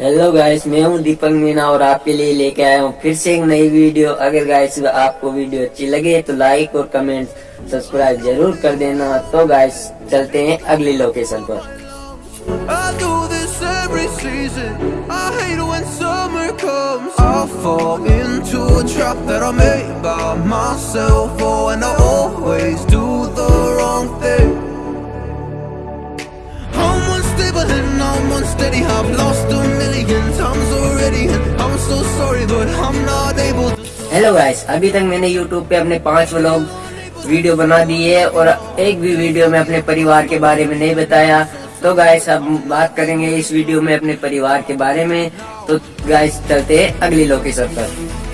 Hello guys मैं हूँ दीपक मीना और आपके लिए लेके आया हूँ फिर से एक नई वीडियो। अगर गाइस आपको वीडियो अच्छी लगे तो लाइक और कमेंट सब्सक्राइब ज़रूर कर देना। तो गाइस चलते हैं अगली लोकेशन पर। हेलो गाइस अभी तक मैंने यूट्यूब पे अपने पाँच व्लॉग वीडियो बना दिए और एक भी वीडियो में अपने परिवार के बारे में नहीं बताया। तो गाइस अब बात करेंगे इस वीडियो में अपने परिवार के बारे में। तो गाइस चलते हैं अगली लोकेशन पर।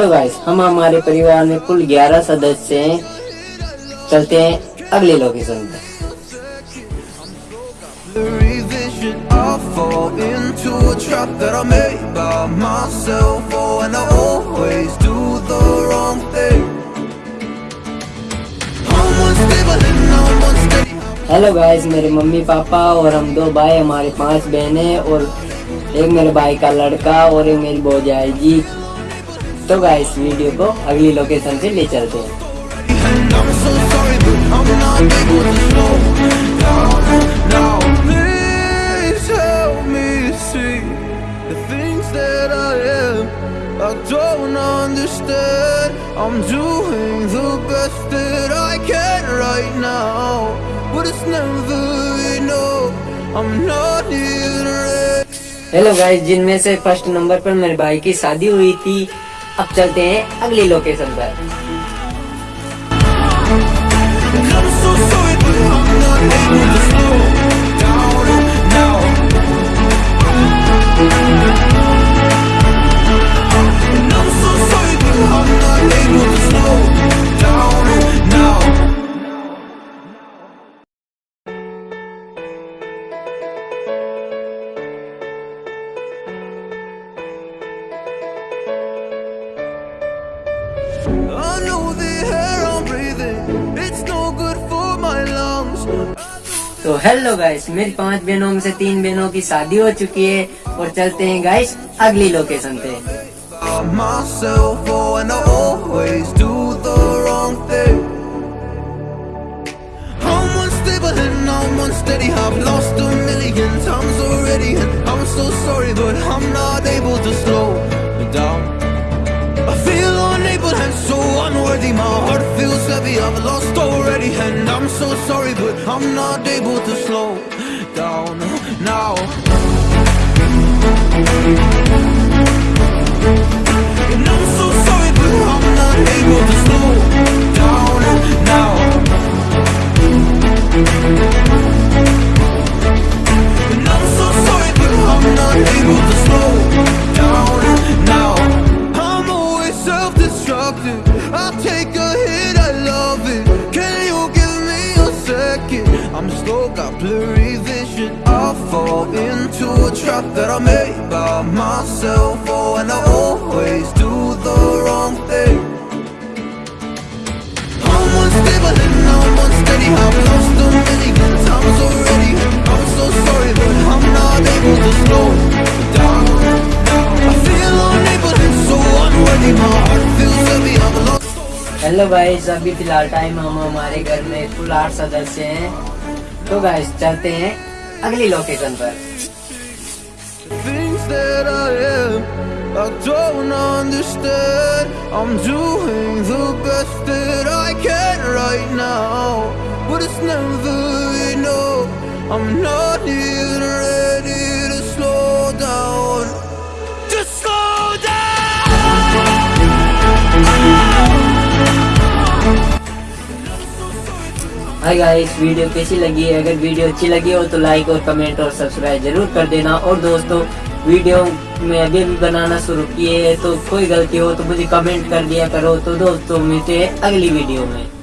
हेलो गाइस हम हमारे परिवार में कुल 11 सदस्य हैं। चलते हैं अगले लोकेशन पर हेलो गाइस मेरे मम्मी पापा और हम दो भाई हमारे पाँच बहनें और एक मेरे भाई का लड़का और एक मेरी भौजाई जी तो गाइस वीडियो को अगली लोकेशन से ले चलते हैं. I don't understand. I'm doing the best that I can right now, but it's never enough. I'm not even ready. Hello guys जिनमें से फ़र्स्ट नंबर पर मेरे भाई की शादी हुई थी अब चलते हैं अगली लोकेशन पर। तो हेलो गाइस मेरी पांच बहनों में से तीन बहनों की शादी हो चुकी है और चलते हैं गाइस अगली लोकेशन पे By myself, oh, and I always do the wrong thing. I'm unstable and I'm unsteady. I've lost a million times already, and I'm so sorry, but I'm not I'm not able to slow down now. And I'm so sorry, but I'm not able to second? I'm slow, got blurry vision. I fall into a trap that I made by myself. Oh, and I always do hello guys अभी फ़िलहाल time हम हमारे घर में कुल आठ सदस्य हैं तो गाइस चलते हैं अगली लोकेशन पर I don't understand. I'm doing the best that I can right now, but it's never enough. I'm not even hi guys video कैसी लगी? है अगर वीडियो अच्छी लगी हो तो लाइक और कमेंट और सब्सक्राइब ज़रूर कर देना। और दोस्तों वीडियो में अभी भी बनाना शुरू किए है तो कोई गलती हो तो मुझे कमेंट कर दिया करो। तो दोस्तों, मिलते हैं अगली वीडियो में।